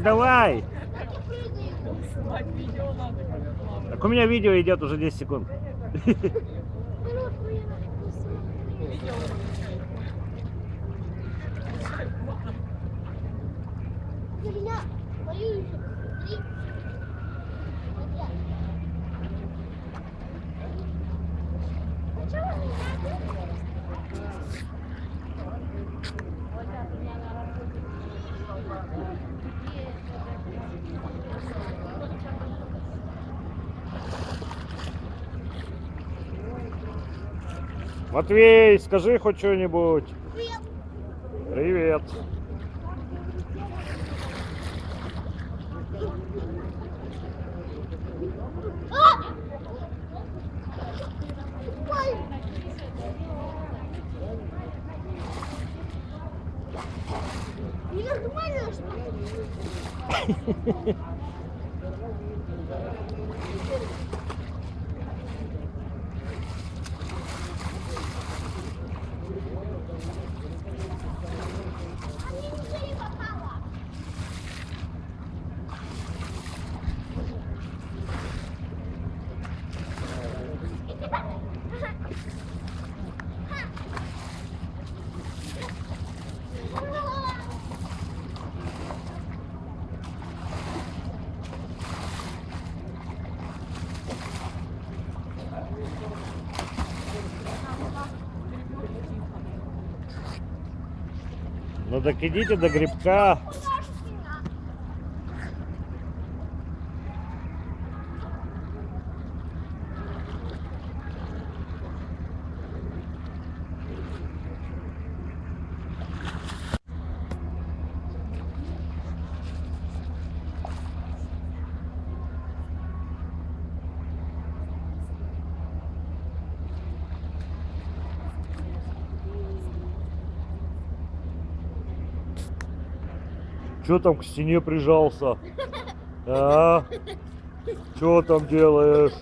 давай. Снимать видео надо. Так у меня видео идет уже 10 секунд. Почему Матвей, скажи хоть что-нибудь. Привет. Привет. А! Ой. Ну так идите до грибка. Че там к стене прижался? А? Че там делаешь?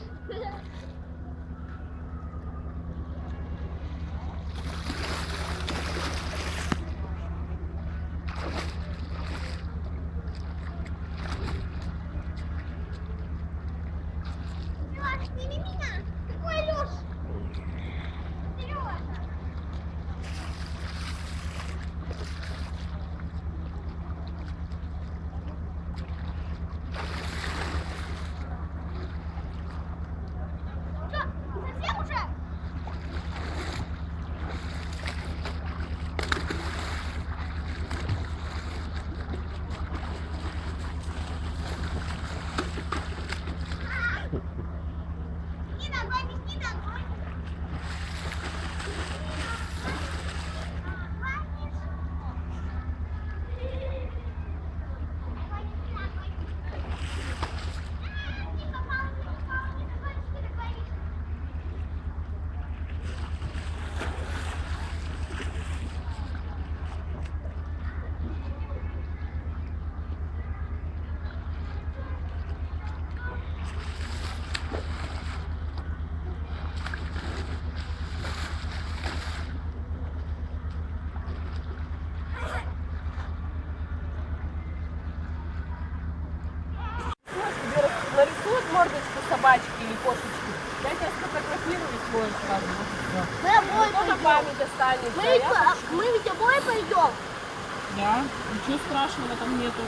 Собачки или кошечки, я тебя сфотографирую свой сразу. Мы обои Тоже пойдем. память останется. Мы, а мы ведь обои пойдем. Да, ничего страшного там нету.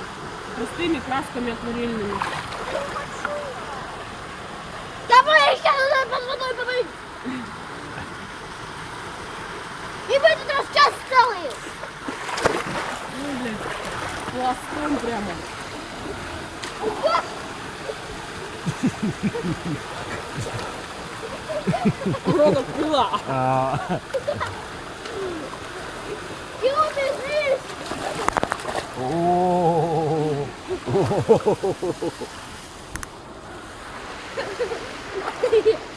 Простыми красками акварельными. Давай сейчас надо под водой помыть. И в этот раз час целый. Ну, блядь, пластом прямо. 黒のクワあおお Yeah.